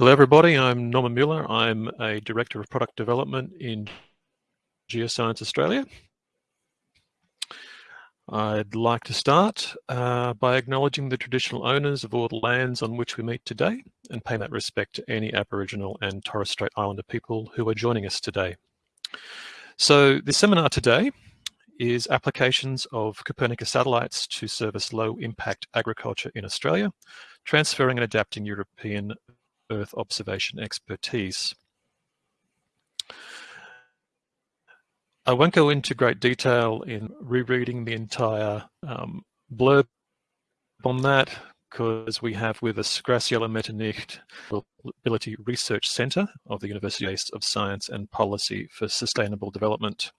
Hello everybody, I'm Norman Mueller. I'm a Director of Product Development in Geoscience Australia. I'd like to start uh, by acknowledging the traditional owners of all the lands on which we meet today and pay that respect to any Aboriginal and Torres Strait Islander people who are joining us today. So the seminar today is applications of Copernicus satellites to service low impact agriculture in Australia, transferring and adapting European Earth observation expertise. I won't go into great detail in rereading the entire um, blurb on that because we have with us Graciela Metternicht, Ability Research Centre of the University of Science and Policy for Sustainable Development.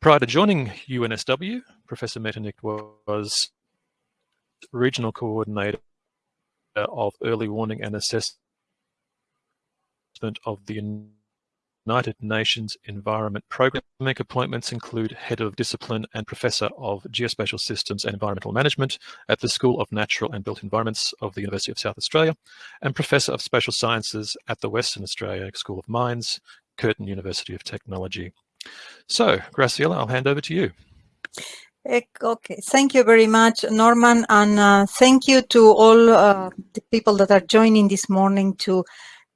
Prior to joining UNSW, Professor Metternicht was Regional Coordinator of Early Warning and Assessment of the United Nations Environment Programme. Appointments include Head of Discipline and Professor of Geospatial Systems and Environmental Management at the School of Natural and Built Environments of the University of South Australia and Professor of Spatial Sciences at the Western Australia School of Mines, Curtin University of Technology. So, Graciela, I'll hand over to you. Okay, thank you very much, Norman, and uh, thank you to all uh, the people that are joining this morning to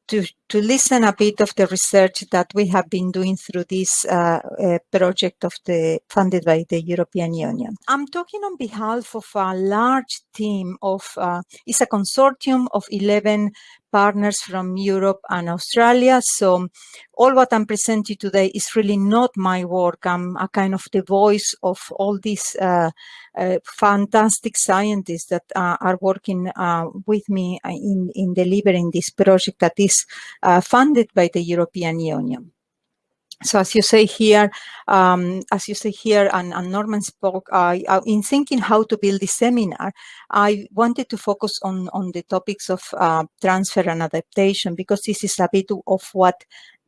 to, to listen a bit of the research that we have been doing through this uh, uh, project of the funded by the European Union. I'm talking on behalf of a large team of, uh, it's a consortium of 11 partners from Europe and Australia. So all what I'm presenting today is really not my work. I'm a kind of the voice of all these uh, uh, fantastic scientists that uh, are working uh, with me in, in delivering this project that is uh, funded by the European Union. So as you say here, um, as you say here, and, and Norman spoke, in thinking how to build this seminar, I wanted to focus on, on the topics of uh, transfer and adaptation, because this is a bit of what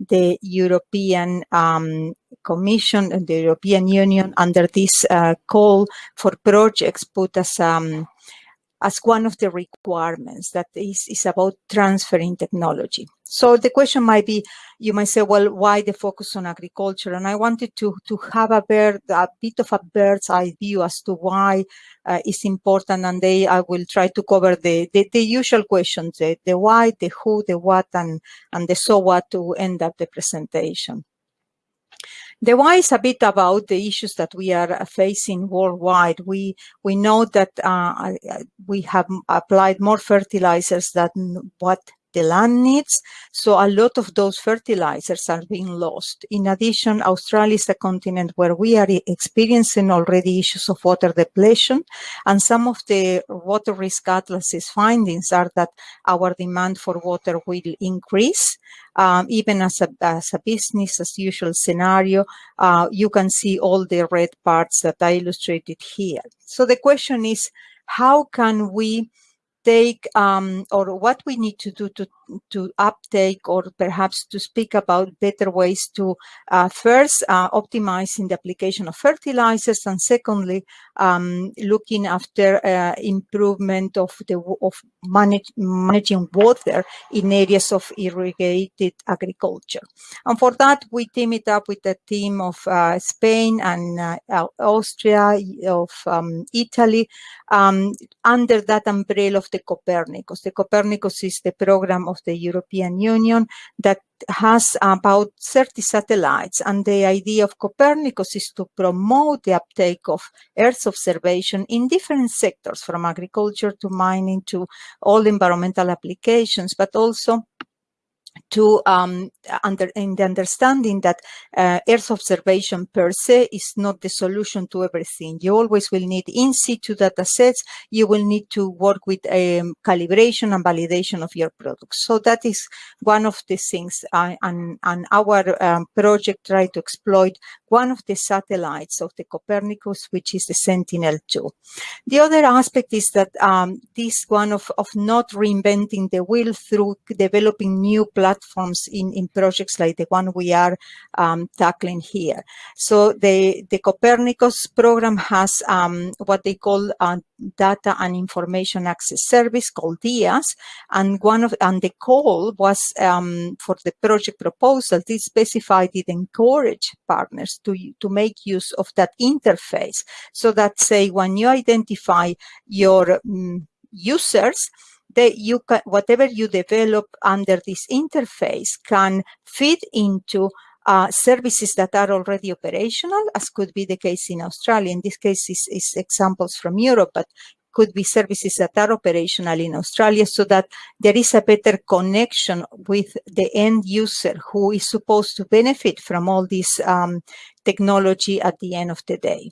the European um, Commission and the European Union under this uh, call for projects put as um, as one of the requirements that is, is about transferring technology. So the question might be, you might say, well, why the focus on agriculture? And I wanted to, to have a, bird, a bit of a bird's eye view as to why uh, it's important. And they, I will try to cover the, the, the usual questions, the, the why, the who, the what, and, and the so what to end up the presentation. The why is a bit about the issues that we are facing worldwide. We we know that uh, we have applied more fertilizers than what the land needs. So a lot of those fertilizers are being lost. In addition, Australia is a continent where we are experiencing already issues of water depletion. And some of the water risk atlases findings are that our demand for water will increase. Um, even as a, as a business as usual scenario, uh, you can see all the red parts that I illustrated here. So the question is, how can we take um, or what we need to do to, to uptake or perhaps to speak about better ways to uh, first uh, optimizing the application of fertilizers and secondly um, looking after uh, improvement of the of manage, managing water in areas of irrigated agriculture and for that we team it up with a team of uh, Spain and uh, Austria of um, Italy um, under that umbrella of the Copernicus. The Copernicus is the program of the European Union that has about 30 satellites. And the idea of Copernicus is to promote the uptake of Earth observation in different sectors, from agriculture to mining to all environmental applications, but also to um, under in the understanding that uh, Earth observation per se is not the solution to everything. You always will need in situ data sets. You will need to work with um, calibration and validation of your products. So that is one of the things and, and our um, project try to exploit one of the satellites of the Copernicus, which is the Sentinel-2. The other aspect is that um, this one of, of not reinventing the wheel through developing new platforms in, in projects like the one we are um, tackling here. So the, the Copernicus program has um, what they call a data and information access service called DIAS, and one of and the call was um, for the project proposal. It specified it encourage partners to to make use of that interface, so that say when you identify your um, users, that you can, whatever you develop under this interface can feed into uh, services that are already operational, as could be the case in Australia. In this case, is, is examples from Europe, but could be services that are operational in Australia so that there is a better connection with the end user who is supposed to benefit from all this um, technology at the end of the day.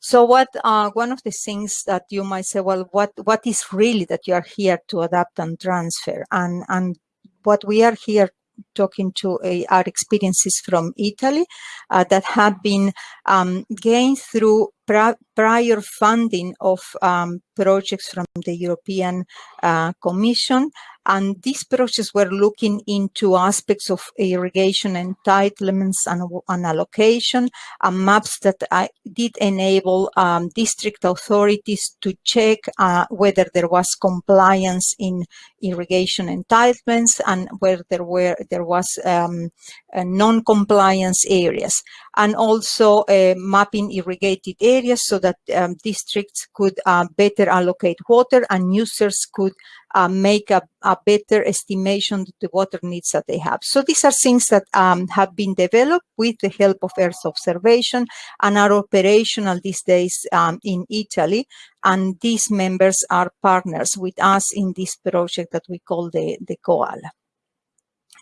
So what uh, one of the things that you might say, well, what what is really that you are here to adapt and transfer? And and what we are here talking to uh, our experiences from Italy uh, that have been um, gained through prior funding of um, projects from the European uh, Commission. And these projects were looking into aspects of irrigation entitlements and, and allocation and maps that I did enable um, district authorities to check uh, whether there was compliance in irrigation entitlements and where there were there was um, non-compliance areas and also uh, mapping irrigated areas so that um, districts could uh, better allocate water and users could uh, make a, a, better estimation of the water needs that they have. So these are things that um, have been developed with the help of Earth observation and are operational these days um, in Italy. And these members are partners with us in this project that we call the, the Koala.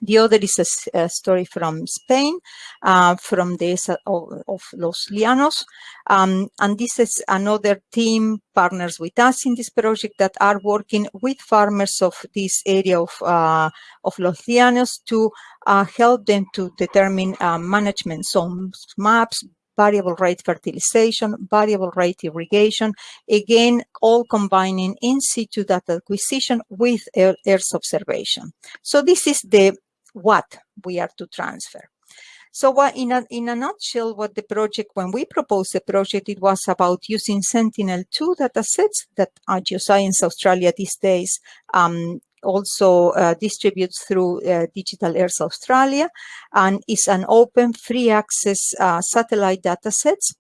The other is a, a story from Spain, uh, from the of, of Los Llanos. Um, and this is another team partners with us in this project that are working with farmers of this area of, uh, of Los Llanos to uh, help them to determine uh, management zones maps, variable rate fertilization, variable rate irrigation, again, all combining in situ data acquisition with Earth observation. So this is the what we are to transfer. So what, in, a, in a nutshell, what the project, when we proposed the project, it was about using Sentinel-2 datasets that Geoscience Australia these days um, also uh, distributes through uh, Digital Earth Australia and is an open free access uh, satellite datasets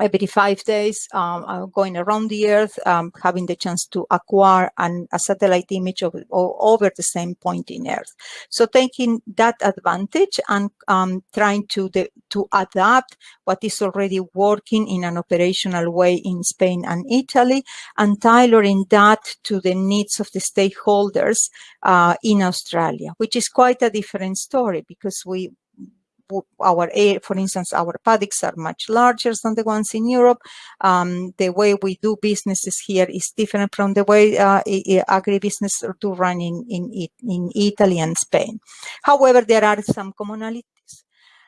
every five days um, uh, going around the earth um, having the chance to acquire an, a satellite image of, over the same point in earth. So taking that advantage and um, trying to the, to adapt what is already working in an operational way in spain and italy and tailoring that to the needs of the stakeholders uh, in australia which is quite a different story because we our for instance, our paddocks are much larger than the ones in Europe. Um, the way we do businesses here is different from the way uh, agribusiness do run in, in, in Italy and Spain. However, there are some commonalities.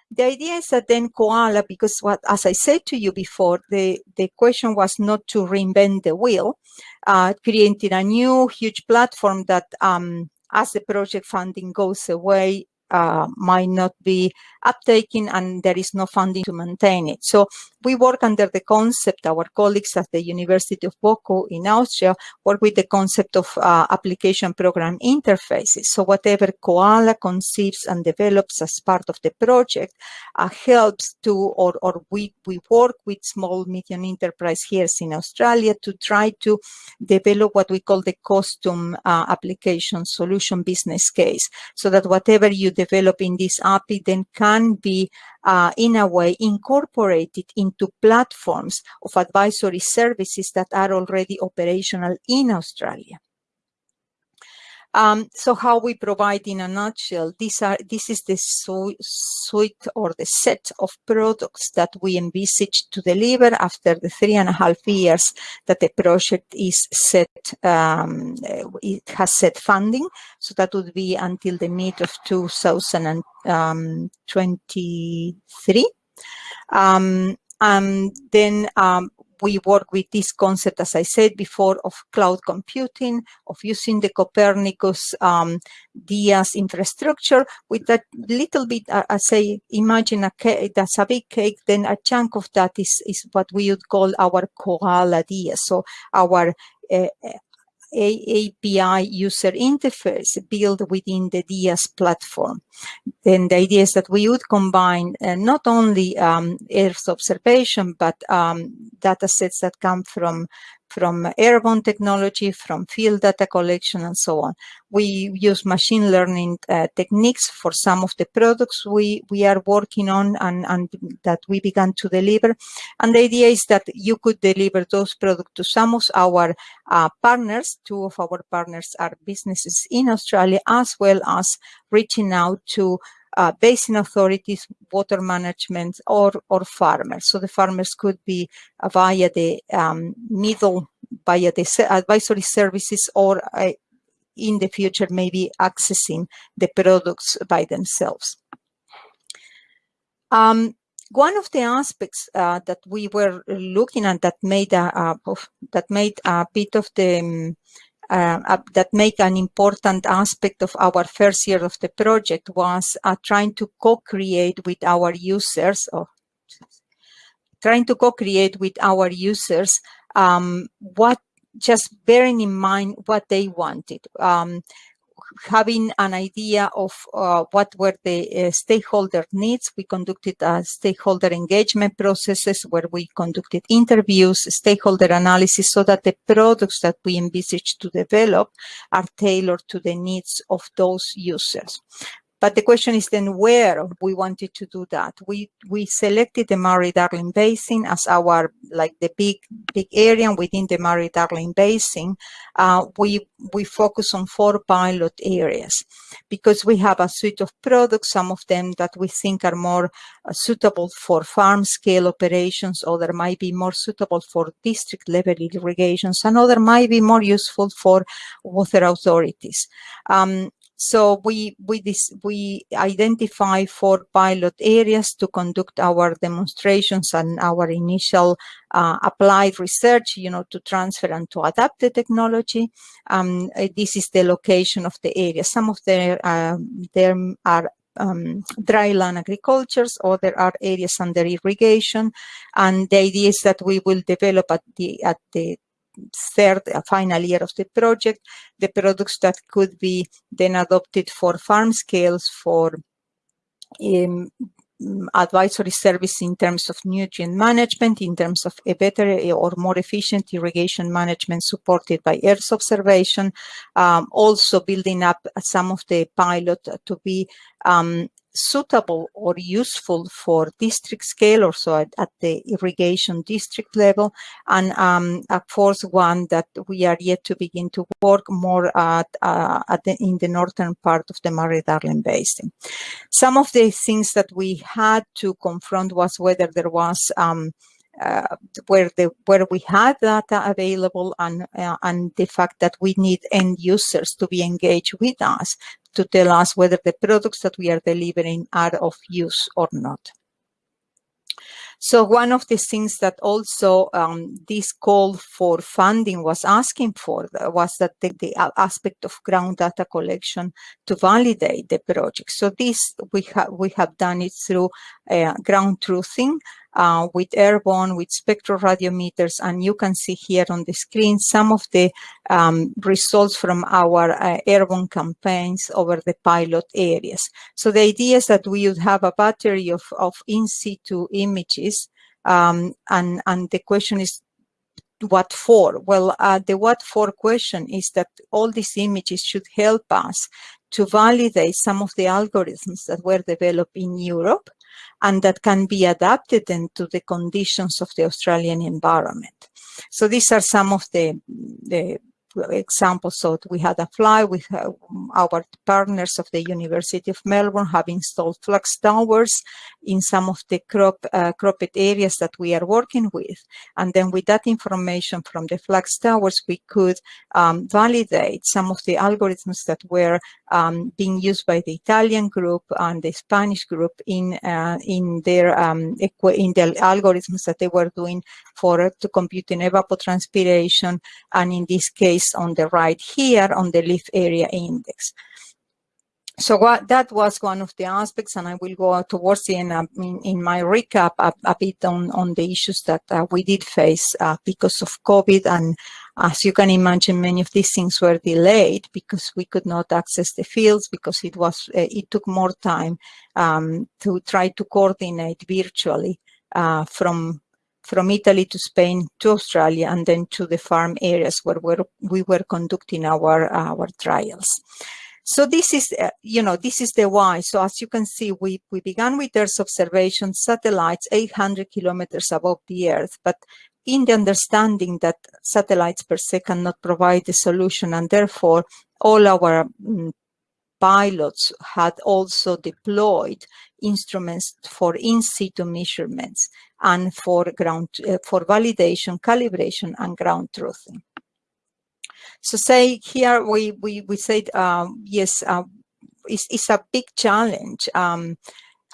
The idea is that then Koala, because what, as I said to you before, the, the question was not to reinvent the wheel, uh, creating a new huge platform that um, as the project funding goes away, uh, might not be uptaken and there is no funding to maintain it. So we work under the concept, our colleagues at the University of Boku in Austria work with the concept of uh, application program interfaces. So whatever Koala conceives and develops as part of the project uh, helps to, or, or we, we work with small medium enterprise here in Australia to try to develop what we call the custom uh, application solution business case. So that whatever you develop in this API then can be uh, in a way incorporated into platforms of advisory services that are already operational in Australia. Um, so how we provide in a nutshell, these are, this is the suite or the set of products that we envisage to deliver after the three and a half years that the project is set, um, it has set funding. So that would be until the mid of 2023. Um, and then um, we work with this concept, as I said before, of cloud computing, of using the Copernicus um, DIAS infrastructure with that little bit, uh, I say, imagine a cake, that's a big cake, then a chunk of that is, is what we would call our Koala DIAS, so our uh, API user interface built within the DIAS platform. Then the idea is that we would combine uh, not only um, Earth observation, but um, data sets that come from from airborne technology, from field data collection, and so on. We use machine learning uh, techniques for some of the products we, we are working on and, and that we began to deliver. And the idea is that you could deliver those products to some of our uh, partners. Two of our partners are businesses in Australia, as well as reaching out to uh, basin authorities, water management, or, or farmers. So the farmers could be uh, via the um, middle, via the advisory services, or uh, in the future, maybe accessing the products by themselves. Um, one of the aspects uh, that we were looking at that made a, that made a bit of the um, uh, that make an important aspect of our first year of the project was uh, trying to co-create with our users or trying to co-create with our users um, what just bearing in mind what they wanted. Um, having an idea of uh, what were the uh, stakeholder needs, we conducted uh, stakeholder engagement processes where we conducted interviews, stakeholder analysis, so that the products that we envisage to develop are tailored to the needs of those users. But the question is then where we wanted to do that. We we selected the Murray-Darling Basin as our like the big big area within the Murray-Darling Basin. Uh, we we focus on four pilot areas because we have a suite of products. Some of them that we think are more uh, suitable for farm scale operations, other might be more suitable for district level irrigations, and other might be more useful for water authorities. Um, so we we this we identify four pilot areas to conduct our demonstrations and our initial uh, applied research, you know, to transfer and to adapt the technology. Um, uh, this is the location of the area. Some of the uh, there are um, dry land agricultures, or there are areas under irrigation. And the idea is that we will develop at the at the third, final year of the project, the products that could be then adopted for farm scales for um, advisory service in terms of nutrient management, in terms of a better or more efficient irrigation management supported by Earth observation, um, also building up some of the pilot to be um, suitable or useful for district scale or so at, at the irrigation district level and um, a fourth one that we are yet to begin to work more at, uh, at the, in the northern part of the Murray-Darling Basin. Some of the things that we had to confront was whether there was um, uh, where the where we had data available and uh, and the fact that we need end users to be engaged with us to tell us whether the products that we are delivering are of use or not. So one of the things that also um, this call for funding was asking for was that the, the, aspect of ground data collection to validate the project. So this we have we have done it through uh, ground truthing uh, with airborne, with spectroradiometers, and you can see here on the screen some of the um, results from our uh, airborne campaigns over the pilot areas. So the idea is that we would have a battery of, of in situ images, um, and, and the question is, what for? Well, uh, the what for question is that all these images should help us to validate some of the algorithms that were developed in Europe and that can be adapted into the conditions of the Australian environment. So these are some of the, the examples. So we had a fly with our partners of the University of Melbourne have installed flux towers in some of the crop, uh, cropped areas that we are working with. And then with that information from the flux towers, we could um, validate some of the algorithms that were um, being used by the Italian group and the Spanish group in uh, in their um, in the algorithms that they were doing for to computing evapotranspiration, and in this case on the right here on the leaf area index. So what, that was one of the aspects, and I will go towards the end uh, in, in, my recap a, a, bit on, on the issues that uh, we did face uh, because of COVID. And as you can imagine, many of these things were delayed because we could not access the fields because it was uh, it took more time um, to try to coordinate virtually uh, from from Italy to Spain to Australia and then to the farm areas where we're, we were conducting our, our trials. So this is, uh, you know, this is the why. So as you can see, we, we began with Earth observation satellites 800 kilometers above the Earth, but in the understanding that satellites per se cannot provide the solution and therefore all our mm, pilots had also deployed instruments for in situ measurements and for ground uh, for validation, calibration, and ground truthing. So say here we we we said um, yes, uh, it's, it's a big challenge. Um,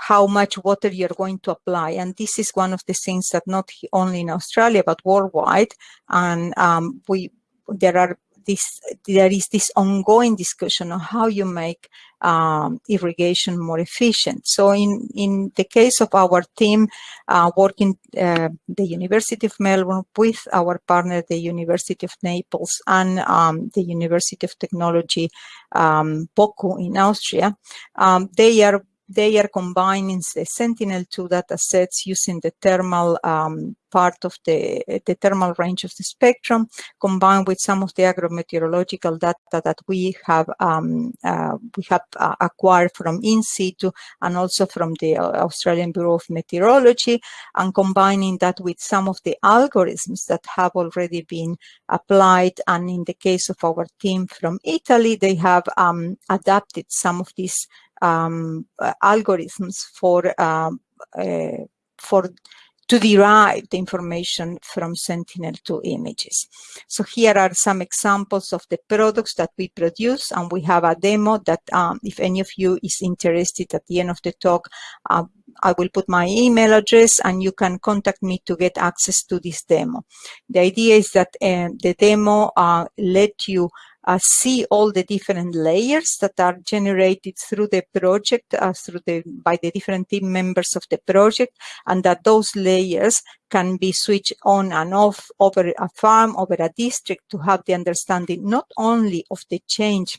how much water you're going to apply. And this is one of the things that not only in Australia, but worldwide. And um, we there are this there is this ongoing discussion on how you make um, irrigation more efficient. So in in the case of our team uh, working uh, the University of Melbourne with our partner the University of Naples and um, the University of Technology um, Boku in Austria, um, they are they are combining the Sentinel-2 data sets using the thermal um, part of the, the thermal range of the spectrum, combined with some of the agrometeorological data that we have um, uh, we have uh, acquired from in situ and also from the Australian Bureau of Meteorology, and combining that with some of the algorithms that have already been applied. And in the case of our team from Italy, they have um, adapted some of these um, algorithms for um, uh, for to derive the information from Sentinel-2 images. So here are some examples of the products that we produce, and we have a demo that um, if any of you is interested at the end of the talk, uh, I will put my email address and you can contact me to get access to this demo. The idea is that uh, the demo uh, let you uh, see all the different layers that are generated through the project, uh, through the by the different team members of the project, and that those layers can be switched on and off over a farm, over a district to have the understanding not only of the change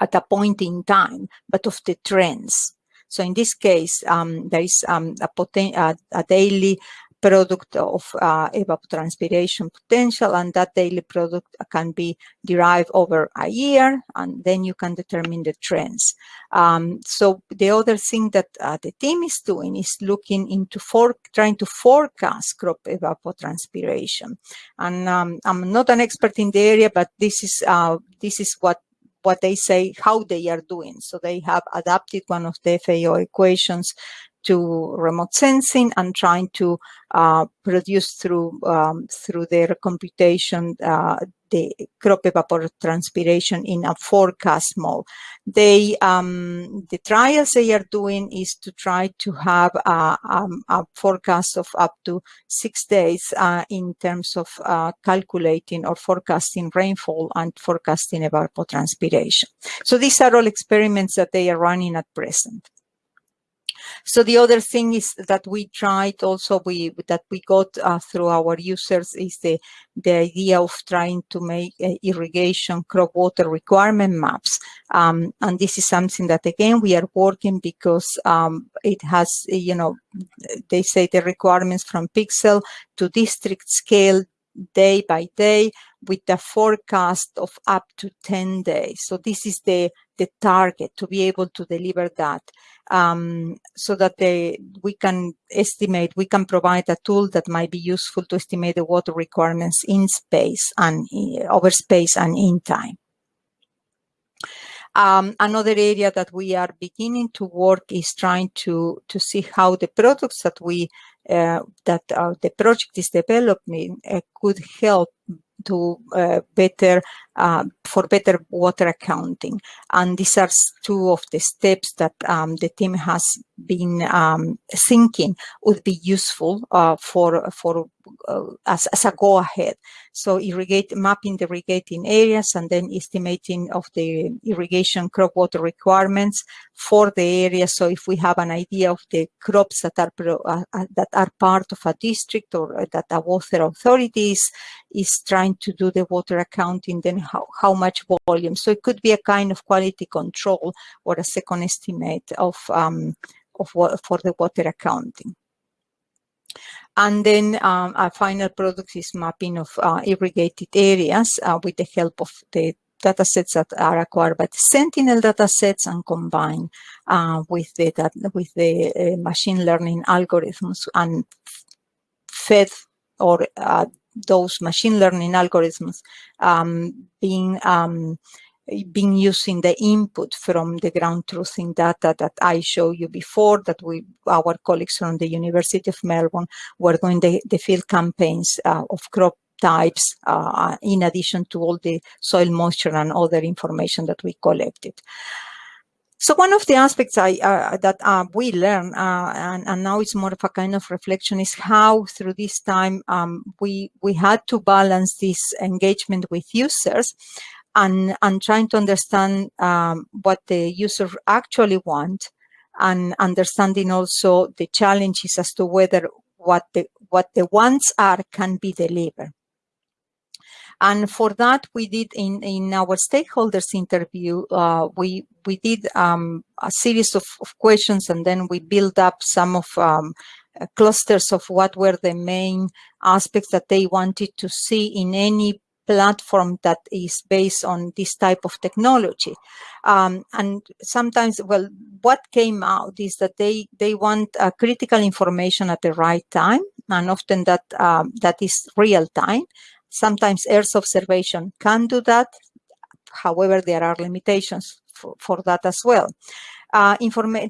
at a point in time, but of the trends. So in this case, um, there is um, a, a, a, daily product of uh, evapotranspiration potential and that daily product can be derived over a year and then you can determine the trends. Um, so the other thing that uh, the team is doing is looking into for trying to forecast crop evapotranspiration. And um, I'm not an expert in the area, but this is uh, this is what what they say how they are doing. So they have adapted one of the FAO equations to remote sensing and trying to uh, produce through um, through their computation uh, the crop evapotranspiration in a forecast mode. They um, the trials they are doing is to try to have a, um, a forecast of up to six days uh, in terms of uh, calculating or forecasting rainfall and forecasting evapotranspiration. So these are all experiments that they are running at present. So the other thing is that we tried also we that we got uh, through our users is the the idea of trying to make uh, irrigation crop water requirement maps. Um, and this is something that again we are working because um, it has you know they say the requirements from pixel to district scale day by day with a forecast of up to 10 days. So this is the, the target to be able to deliver that um, so that they, we can estimate, we can provide a tool that might be useful to estimate the water requirements in space and uh, over space and in time. Um, another area that we are beginning to work is trying to to see how the products that we uh, that uh, the project is developing uh, could help to uh, better uh, for better water accounting. And these are two of the steps that um, the team has been um, thinking would be useful uh, for for uh, as, as a go ahead. So irrigate mapping the irrigating areas and then estimating of the irrigation crop water requirements for the area. So if we have an idea of the crops that are uh, uh, that are part of a district or that a water authority is, is trying to do the water accounting, then how, how much volume. So it could be a kind of quality control or a second estimate of um, of for the water accounting. And then um, our final product is mapping of uh, irrigated areas uh, with the help of the datasets that are acquired by the Sentinel datasets and combined uh, with the with the uh, machine learning algorithms and fed or uh, those machine learning algorithms um, being um, been using the input from the ground truthing data that I showed you before that we, our colleagues from the University of Melbourne were doing the, the field campaigns uh, of crop types uh, in addition to all the soil moisture and other information that we collected. So one of the aspects I, uh, that uh, we learn, uh, and, and, now it's more of a kind of reflection, is how through this time um, we we had to balance this engagement with users and, and trying to understand um, what the user actually want and understanding also the challenges as to whether what the what the wants are can be delivered. And for that, we did in, in our stakeholders interview, uh, we we did um, a series of, of, questions and then we built up some of um, clusters of what were the main aspects that they wanted to see in any platform that is based on this type of technology. Um, and sometimes, well, what came out is that they, they want uh, critical information at the right time, and often that, um, that is real time. Sometimes Earth observation can do that. However, there are limitations for, for that as well. Uh,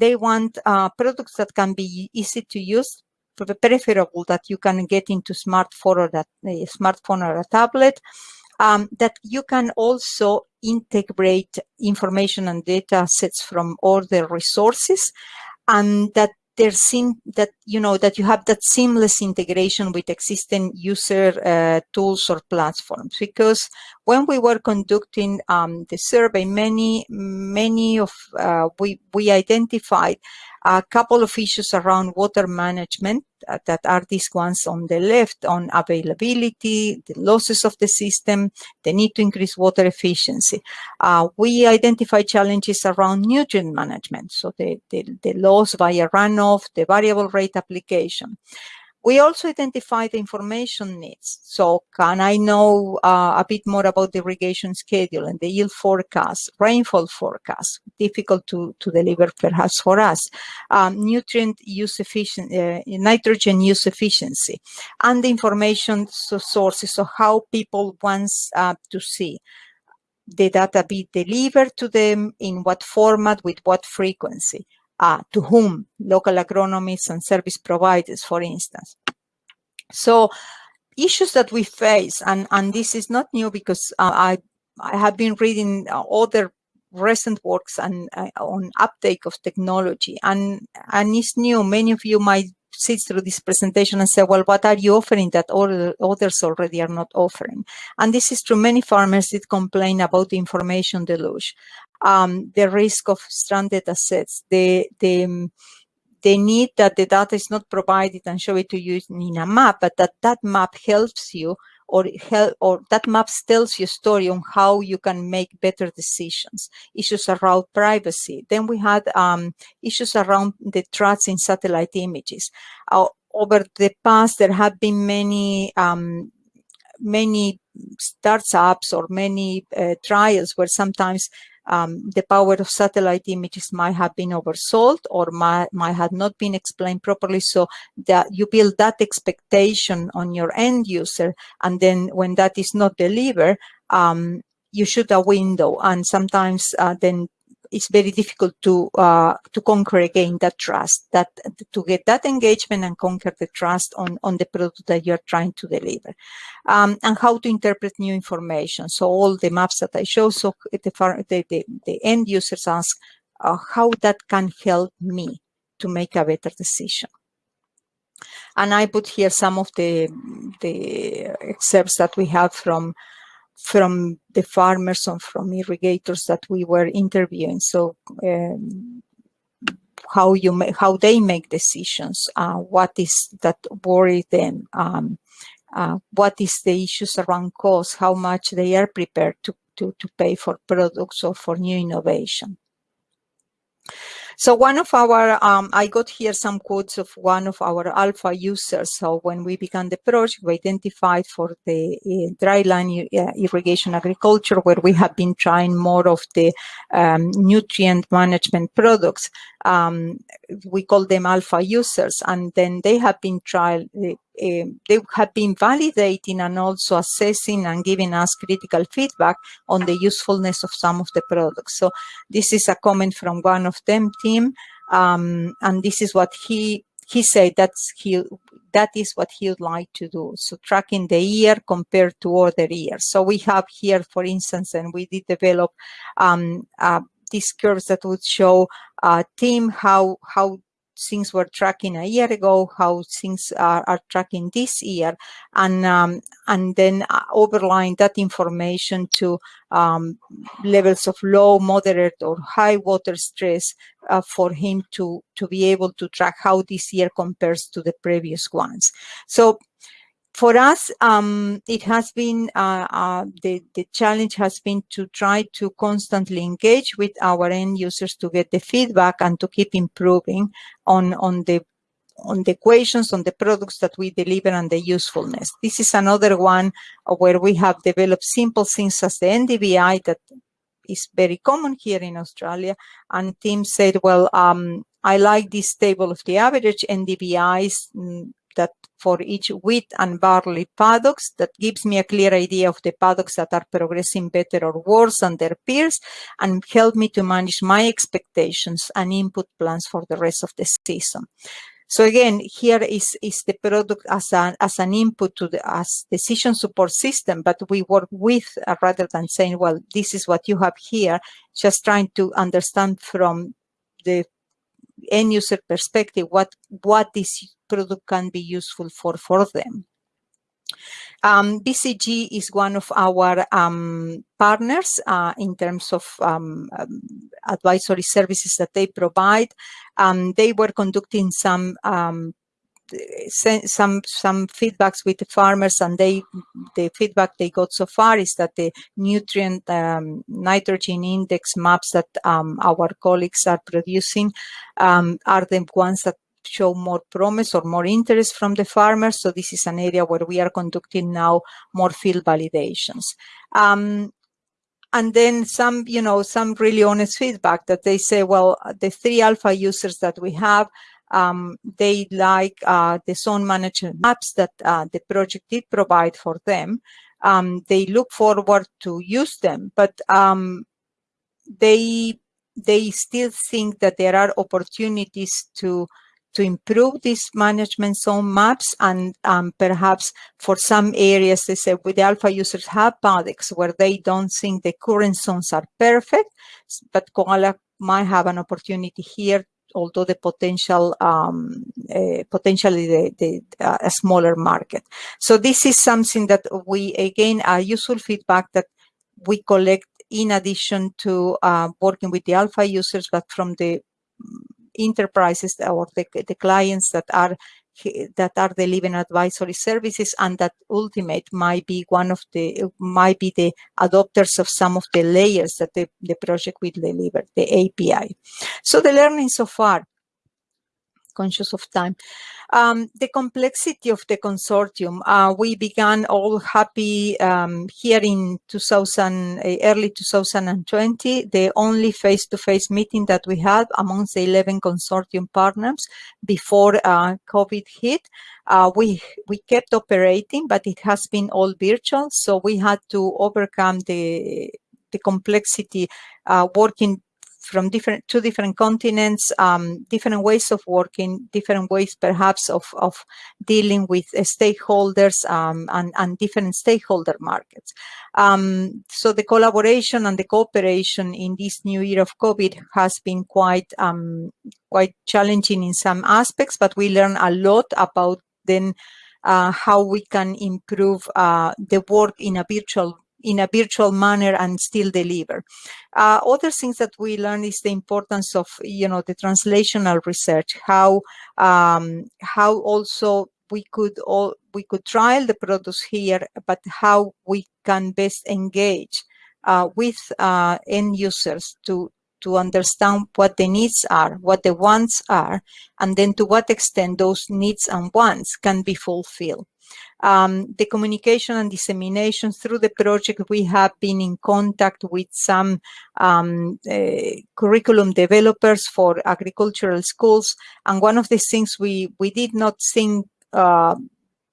they want uh, products that can be easy to use, preferable that you can get into smartphone or that a smartphone or a tablet um, that you can also integrate information and data sets from all the resources and that there seem that you know that you have that seamless integration with existing user uh, tools or platforms because when we were conducting um, the survey many many of uh, we we identified a couple of issues around water management uh, that are these ones on the left on availability, the losses of the system, the need to increase water efficiency. Uh, we identify challenges around nutrient management, so the, the, the loss via runoff, the variable rate application. We also identify the information needs. So can I know uh, a bit more about the irrigation schedule and the yield forecast, rainfall forecast, difficult to, to deliver perhaps for us, um, nutrient use efficiency, uh, nitrogen use efficiency, and the information sources of how people want uh, to see the data be delivered to them, in what format, with what frequency uh, to whom, local agronomists and service providers, for instance. So issues that we face, and, and this is not new because uh, I, I have been reading other recent works and uh, on uptake of technology and and it's new many of you might sit through this presentation and say well what are you offering that other, others already are not offering? And this is true. Many farmers did complain about the information deluge um, the risk of stranded assets, the, the, the need that the data is not provided and show it to you in a map, but that that map helps you or help, or that map tells you a story on how you can make better decisions. Issues around privacy. Then we had um, issues around the trust in satellite images. Uh, over the past, there have been many um, many startups or many uh, trials where sometimes um, the power of satellite images might have been oversold or might, might have not been explained properly. So that you build that expectation on your end user. And then when that is not delivered, um, you shoot a window and sometimes uh, then it's very difficult to uh, to conquer again that trust, that to get that engagement and conquer the trust on on the product that you're trying to deliver, um, and how to interpret new information. So all the maps that I show, so the the, the, the end users ask uh, how that can help me to make a better decision. And I put here some of the the excerpts that we have from from the farmers and from irrigators that we were interviewing. So um, how you how they make decisions, uh, what is that worry them, um, uh, what is the issues around cost, how much they are prepared to, to, to pay for products or for new innovation. So one of our, um, I got here some quotes of one of our alpha users. So when we began the project, we identified for the uh, dryland uh, irrigation agriculture, where we have been trying more of the um, nutrient management products. Um, we call them alpha users, and then they have been trial. Uh, they have been validating and also assessing and giving us critical feedback on the usefulness of some of the products. So this is a comment from one of them team, um, and this is what he he said that's he that is what he would like to do. So tracking the year compared to other years. So we have here, for instance, and we did develop um, uh, these curves that would show uh, team how how things were tracking a year ago, how things are, are tracking this year, and um, and then uh, overline that information to um, levels of low, moderate, or high water stress uh, for him to to be able to track how this year compares to the previous ones. So for us, um, it has been, uh, uh, the, the challenge has been to try to constantly engage with our end users to get the feedback and to keep improving on, on the on the equations, on the products that we deliver and the usefulness. This is another one where we have developed simple things as the NDVI that is very common here in Australia. And Tim said, well, um, I like this table of the average NDVIs that for each wheat and barley paddocks that gives me a clear idea of the paddocks that are progressing better or worse than their peers and help me to manage my expectations and input plans for the rest of the season. So again, here is, is the product as an, as an input to the as decision support system, but we work with uh, rather than saying, well, this is what you have here, just trying to understand from the end user perspective what what this product can be useful for for them. Um, BCG is one of our um, partners uh, in terms of um, um advisory services that they provide. Um, they were conducting some um, some some feedbacks with the farmers and they the feedback they got so far is that the nutrient um, nitrogen index maps that um, our colleagues are producing um, are the ones that show more promise or more interest from the farmers. So this is an area where we are conducting now more field validations. Um, and then some, you know, some really honest feedback that they say, well, the three alpha users that we have, um, they like uh, the zone management maps that uh, the project did provide for them. Um, they look forward to use them, but um, they they still think that there are opportunities to to improve these management zone maps and um, perhaps for some areas they say with the alpha users have paddocks where they don't think the current zones are perfect but koala might have an opportunity here although the potential um, uh, potentially the, the uh, a smaller market. So this is something that we again a useful feedback that we collect in addition to uh, working with the alpha users, but from the enterprises or the, the clients that are that are delivering advisory services and that ultimate might be one of the might be the adopters of some of the layers that the, the project will deliver the api so the learning so far conscious of time. Um, the complexity of the consortium, uh, we began all happy um, here in 2000, uh, early 2020, the only face-to-face -face meeting that we had amongst the 11 consortium partners before uh, COVID hit. Uh, we, we kept operating, but it has been all virtual. So we had to overcome the, the complexity uh, working from different two different continents, um, different ways of working, different ways perhaps of, of dealing with uh, stakeholders um, and, and different stakeholder markets. Um, so the collaboration and the cooperation in this new year of COVID has been quite um, quite challenging in some aspects, but we learn a lot about then uh, how we can improve uh, the work in a virtual in a virtual manner and still deliver. Uh, other things that we learn is the importance of, you know, the translational research, how, um, how also we could all, we could trial the products here, but how we can best engage uh, with uh, end users to, to understand what the needs are, what the wants are, and then to what extent those needs and wants can be fulfilled um, the communication and dissemination through the project, we have been in contact with some um, uh, curriculum developers for agricultural schools. And one of the things we, we did not think uh,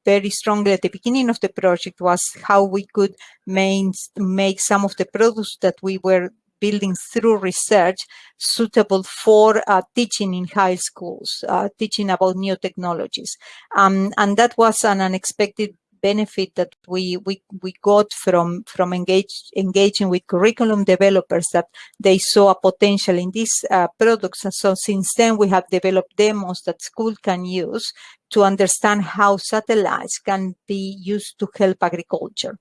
very strongly at the beginning of the project was how we could main, make some of the products that we were building through research suitable for uh, teaching in high schools, uh, teaching about new technologies. Um, and that was an unexpected benefit that we we we got from from engage, engaging with curriculum developers that they saw a potential in these uh, products and so since then we have developed demos that school can use to understand how satellites can be used to help agriculture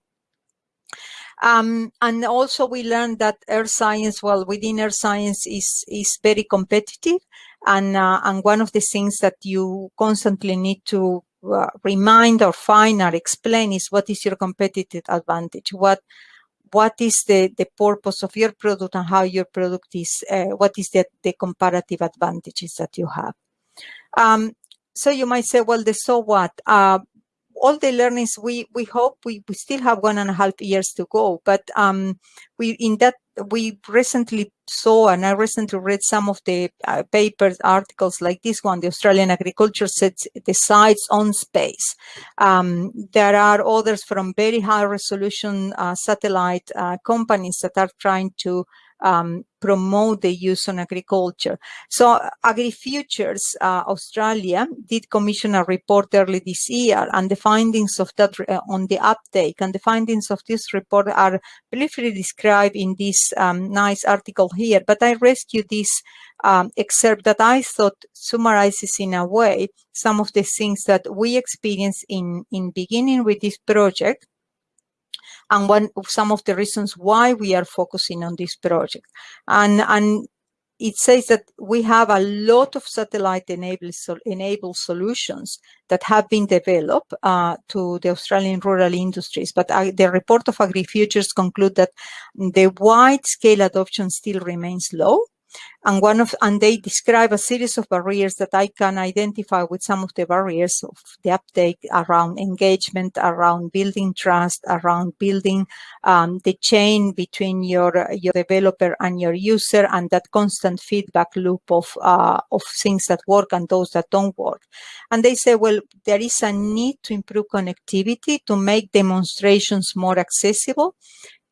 um, and also we learned that earth science, well, within earth science is, is very competitive. And, uh, and one of the things that you constantly need to uh, remind or find or explain is what is your competitive advantage? What, what is the, the purpose of your product and how your product is, uh, what is the, the comparative advantages that you have? Um, so you might say, well, the so what? Uh, all the learnings we we hope we, we still have one and a half years to go but um we in that we recently saw and i recently read some of the uh, papers articles like this one the australian agriculture sets decides on space. Um, there are others from very high resolution uh, satellite uh, companies that are trying to um, promote the use on agriculture. So AgriFutures uh, Australia did commission a report early this year and the findings of that uh, on the uptake and the findings of this report are briefly described in this um, nice article here, but I rescued this um, excerpt that I thought summarizes in a way some of the things that we experienced in, in beginning with this project and one of some of the reasons why we are focusing on this project. And, and it says that we have a lot of satellite enabled, so enabled solutions that have been developed uh, to the Australian rural industries. But uh, the report of AgriFutures conclude that the wide scale adoption still remains low and one of and they describe a series of barriers that I can identify with some of the barriers of the uptake around engagement, around building trust, around building um, the chain between your your developer and your user, and that constant feedback loop of uh, of things that work and those that don't work. And they say, well, there is a need to improve connectivity to make demonstrations more accessible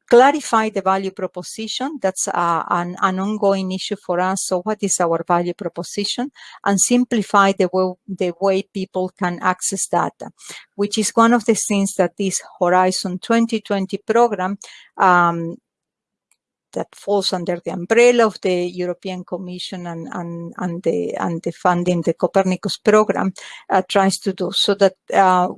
clarify the value proposition. That's uh, an, an, ongoing issue for us. So what is our value proposition? And simplify the way, the way people can access data, which is one of the things that this Horizon 2020 program um, that falls under the umbrella of the European Commission and, and, and, the, and the funding, the Copernicus program, uh, tries to do so that uh,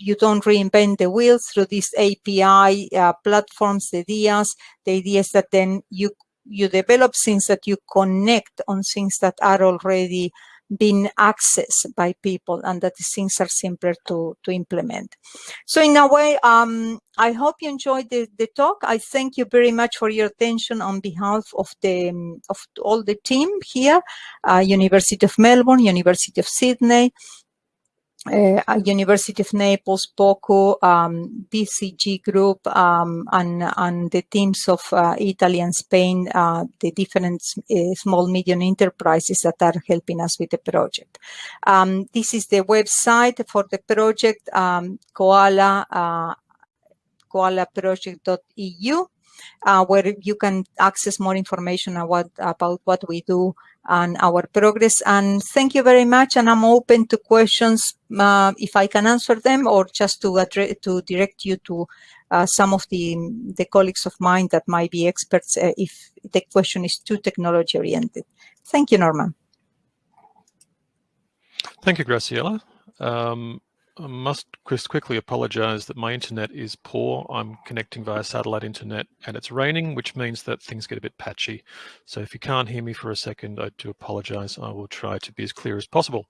you don't reinvent the wheel through these API uh, platforms, the ideas. The idea is that then you you develop things that you connect on things that are already being accessed by people and that things are simpler to, to implement. So in a way, um, I hope you enjoyed the, the talk. I thank you very much for your attention on behalf of the of all the team here, uh, University of Melbourne, University of Sydney, uh, University of Naples, POCU, um, BCG Group, um, and, and the teams of uh, Italy and Spain, uh, the different uh, small, medium enterprises that are helping us with the project. Um, this is the website for the project, um, Koala, uh, koalaproject.eu, uh, where you can access more information about, about what we do and our progress. And thank you very much. And I'm open to questions uh, if I can answer them or just to to direct you to uh, some of the, the colleagues of mine that might be experts uh, if the question is too technology oriented. Thank you, Norman. Thank you, Graciela. Um, I must quickly apologize that my internet is poor. I'm connecting via satellite internet and it's raining, which means that things get a bit patchy. So if you can't hear me for a second, I do apologize. I will try to be as clear as possible.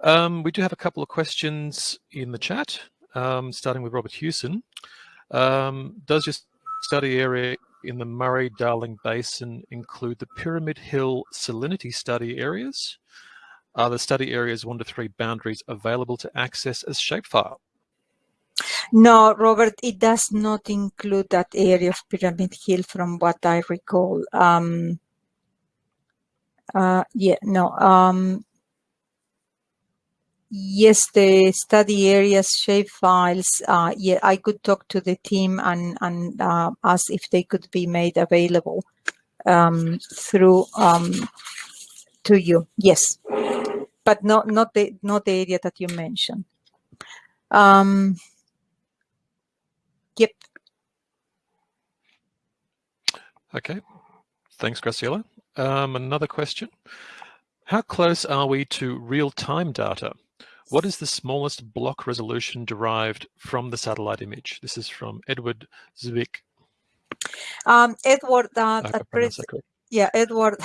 Um, we do have a couple of questions in the chat, um, starting with Robert Hewson. Um, does your study area in the Murray-Darling Basin include the Pyramid Hill salinity study areas? Are the study areas one to three boundaries available to access as shapefile? No, Robert, it does not include that area of Pyramid Hill from what I recall. Um, uh, yeah, no. Um, yes, the study areas shapefiles, uh, yeah, I could talk to the team and, and uh, ask if they could be made available um, through um, to you. Yes but not not the not the area that you mentioned. Um, yep. Okay, thanks, Graciela. Um, another question. How close are we to real-time data? What is the smallest block resolution derived from the satellite image? This is from Edward Zwick. Um, Edward, uh, yeah, Edward,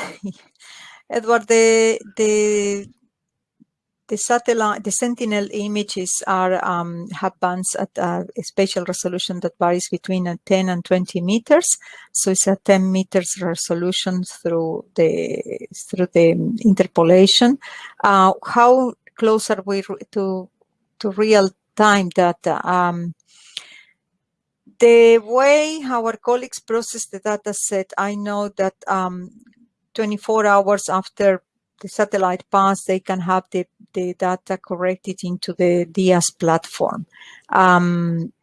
Edward, the the the satellite, the Sentinel images are um, have bands at a spatial resolution that varies between 10 and 20 meters. So it's a 10 meters resolution through the through the interpolation. Uh, how close are we to to real time data? Um, the way our colleagues process the data set, I know that um, 24 hours after the satellite pass, they can have the, the data corrected into the DIAS platform. Um,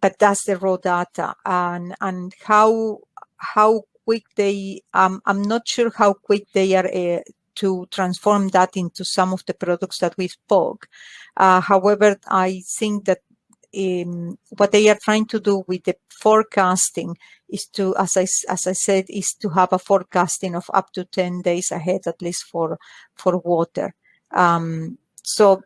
but that's the raw data and, and how, how quick they, um, I'm not sure how quick they are uh, to transform that into some of the products that we spoke. Uh, however, I think that um, what they are trying to do with the forecasting is to, as I, as I said, is to have a forecasting of up to 10 days ahead, at least for, for water. Um, so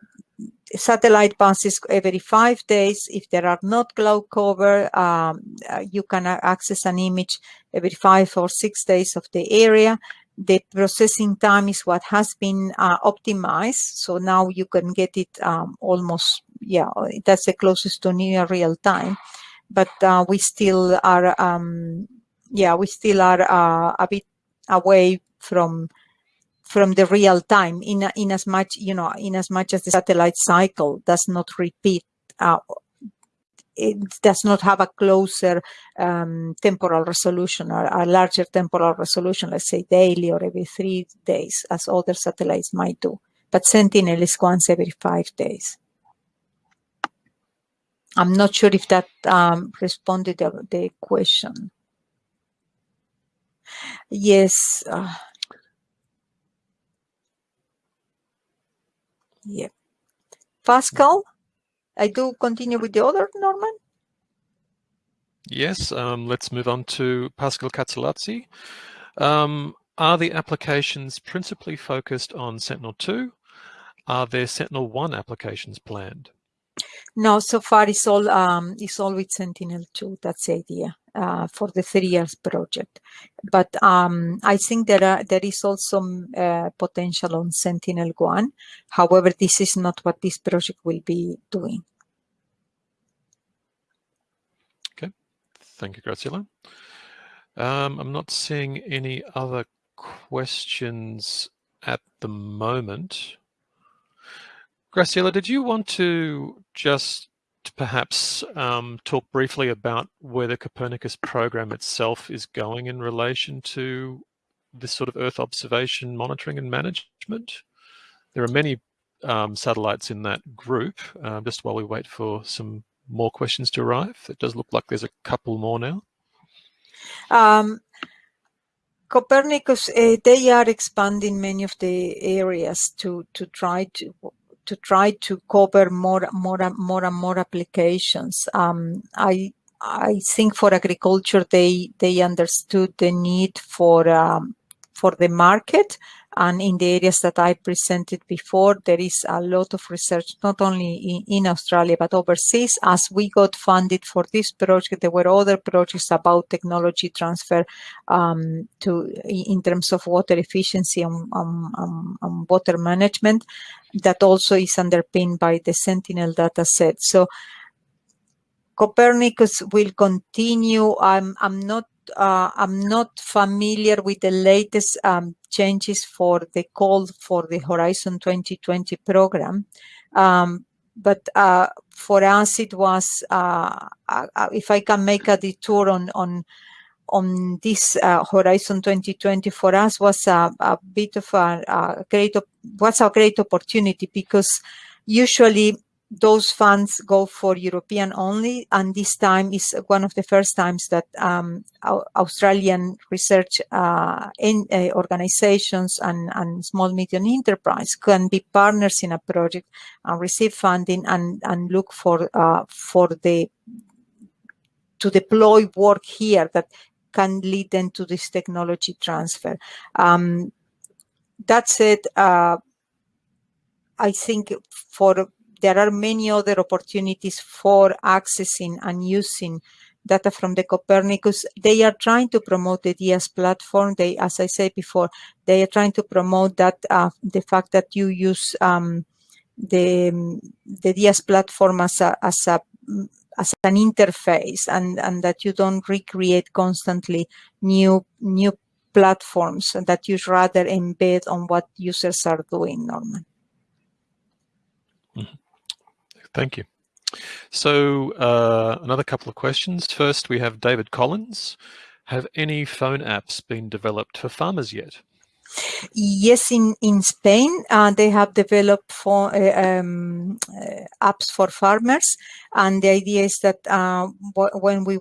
satellite passes every five days. If there are not cloud cover, um, uh, you can access an image every five or six days of the area. The processing time is what has been uh, optimized. So now you can get it um, almost, yeah, that's the closest to near real time but uh, we still are, um, yeah, we still are uh, a bit away from from the real time in in as much you know in as much as the satellite cycle does not repeat uh, it does not have a closer um, temporal resolution or a larger temporal resolution, let's say daily or every three days, as other satellites might do. But Sentinel is once every five days. I'm not sure if that um, responded to the question. Yes. Uh, yeah. Pascal, I do continue with the other, Norman? Yes, um, let's move on to Pascal Cazzolazzi. Um, are the applications principally focused on Sentinel-2? Are there Sentinel-1 applications planned? No, so far it's all um, it's all with Sentinel-2. That's the idea uh, for the three years project. But um, I think there are there is also uh, potential on Sentinel-1. However, this is not what this project will be doing. Okay, thank you, Graciela. Um, I'm not seeing any other questions at the moment. Graciela, did you want to just perhaps um, talk briefly about where the Copernicus program itself is going in relation to this sort of Earth observation monitoring and management? There are many um, satellites in that group, uh, just while we wait for some more questions to arrive. It does look like there's a couple more now. Um, Copernicus, uh, they are expanding many of the areas to to try to to try to cover more, more, more and more applications. Um, I I think for agriculture, they they understood the need for um, for the market and in the areas that I presented before, there is a lot of research, not only in, in, Australia, but overseas. As we got funded for this project, there were other projects about technology transfer um, to in terms of water efficiency and, um, um, water management that also is underpinned by the Sentinel data set. So Copernicus will continue. I'm, I'm not uh, I'm not familiar with the latest um, changes for the call for the Horizon 2020 program. Um, but uh, for us, it was, uh, uh, uh, if I can make a detour on, on, on this uh, Horizon 2020 for us was a, a bit of a, a great, was a great opportunity because usually those funds go for European only, and this time is one of the first times that um, Australian research uh, in, uh, organizations and, and small medium enterprise can be partners in a project and receive funding and, and look for uh, for the to deploy work here that can lead them to this technology transfer. Um, that said, uh, I think for there are many other opportunities for accessing and using data from the Copernicus. They are trying to promote the DIAS platform. They, as I said before, they are trying to promote that uh, the fact that you use um, the the DIAS platform as a as a as an interface and and that you don't recreate constantly new new platforms and that you rather embed on what users are doing Norman. Mm -hmm. Thank you. So uh, another couple of questions. First, we have David Collins. Have any phone apps been developed for farmers yet? Yes, in, in Spain, uh, they have developed for, uh, um, uh, apps for farmers. And the idea is that uh, when we,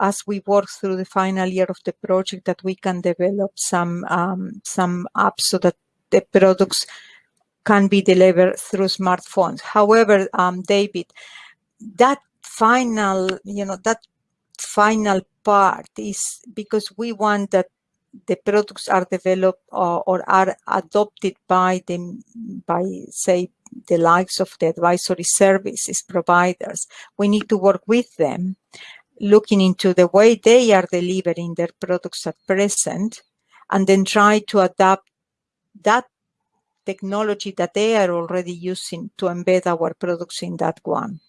as we work through the final year of the project, that we can develop some, um, some apps so that the products can be delivered through smartphones. However, um, David, that final, you know, that final part is because we want that the products are developed or, or are adopted by the, by say, the likes of the advisory services providers. We need to work with them, looking into the way they are delivering their products at present, and then try to adapt that technology that they are already using to embed our products in that one.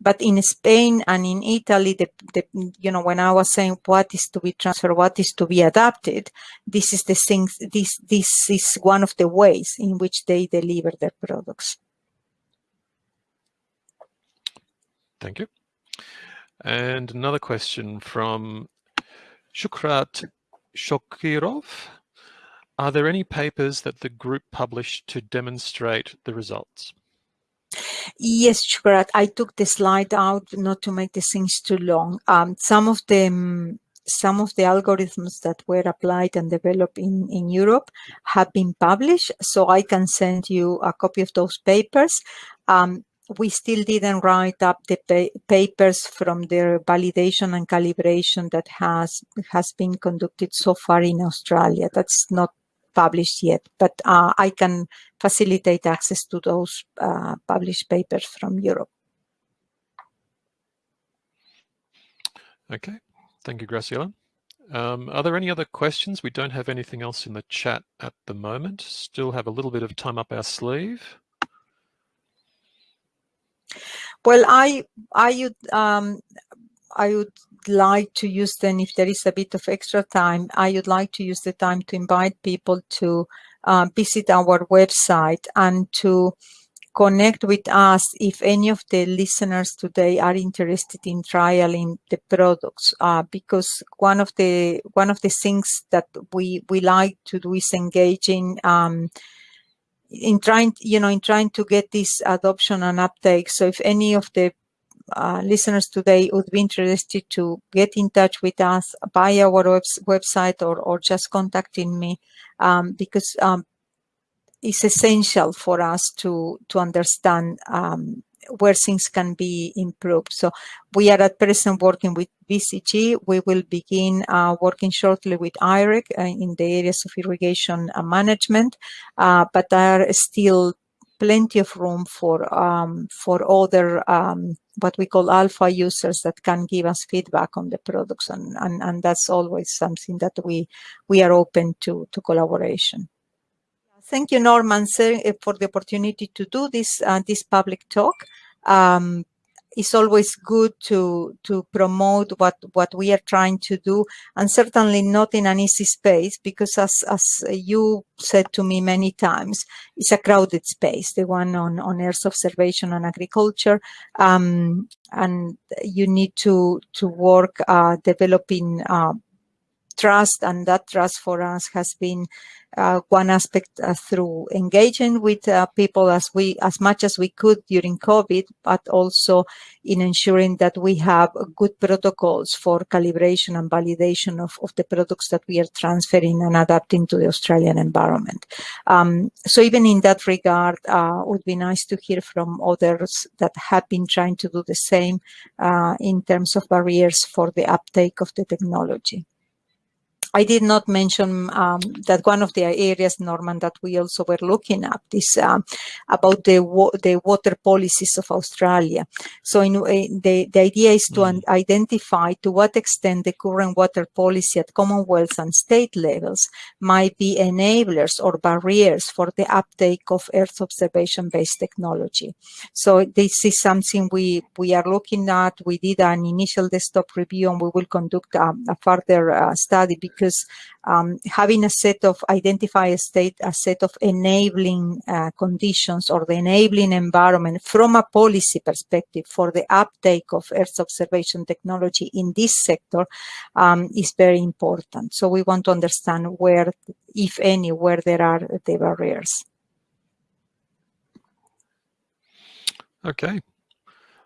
But in Spain and in Italy, the, the, you know, when I was saying what is to be transferred, what is to be adapted, this is the thing, this, this is one of the ways in which they deliver their products. Thank you. And another question from Shukrat Shokirov. Are there any papers that the group published to demonstrate the results? Yes, Shukrat, I took the slide out not to make the things too long. Um, some of them some of the algorithms that were applied and developed in, in Europe have been published, so I can send you a copy of those papers. Um, we still didn't write up the pa papers from the validation and calibration that has has been conducted so far in Australia. That's not published yet, but uh, I can facilitate access to those uh, published papers from Europe. Okay, thank you, Graciela. Um, are there any other questions? We don't have anything else in the chat at the moment. Still have a little bit of time up our sleeve. Well, I, I would, um, I would like to use then if there is a bit of extra time, I would like to use the time to invite people to uh, visit our website and to connect with us if any of the listeners today are interested in trialing the products. Uh, because one of the one of the things that we we like to do is engaging um, in trying you know in trying to get this adoption and uptake. So if any of the uh, listeners today would be interested to get in touch with us by our web website or, or just contacting me um, because um, it's essential for us to, to understand um, where things can be improved. So we are at present working with BCG. We will begin uh, working shortly with IREC uh, in the areas of irrigation management, uh, but there are still plenty of room for um, for other um, what we call alpha users that can give us feedback on the products, and, and and that's always something that we we are open to to collaboration. Thank you, Norman, eh, for the opportunity to do this uh, this public talk. Um, it's always good to to promote what what we are trying to do and certainly not in an easy space because as as you said to me many times it's a crowded space the one on on earth observation and agriculture. Um, and you need to to work uh, developing uh, trust and that trust for us has been uh, one aspect uh, through engaging with uh, people as we as much as we could during COVID, but also in ensuring that we have good protocols for calibration and validation of, of the products that we are transferring and adapting to the Australian environment. Um, so even in that regard, uh, would be nice to hear from others that have been trying to do the same uh, in terms of barriers for the uptake of the technology. I did not mention um, that one of the areas, Norman, that we also were looking at is um, about the the water policies of Australia. So in, in the, the idea is to mm. identify to what extent the current water policy at Commonwealth and state levels might be enablers or barriers for the uptake of Earth observation-based technology. So this is something we, we are looking at. We did an initial desktop review and we will conduct um, a further uh, study because because um, having a set of identify a state, a set of enabling uh, conditions or the enabling environment from a policy perspective for the uptake of Earth observation technology in this sector um, is very important. So we want to understand where, if any, where there are the barriers. Okay.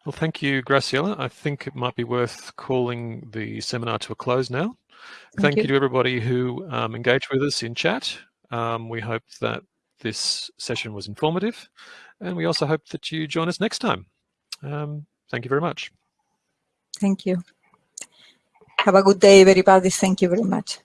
Well, thank you, Graciela. I think it might be worth calling the seminar to a close now. Thank, Thank you. you. to everybody who um, engaged with us in chat. Um, we hope that this session was informative and we also hope that you join us next time. Um, thank you very much. Thank you. Have a good day, everybody. Thank you very much.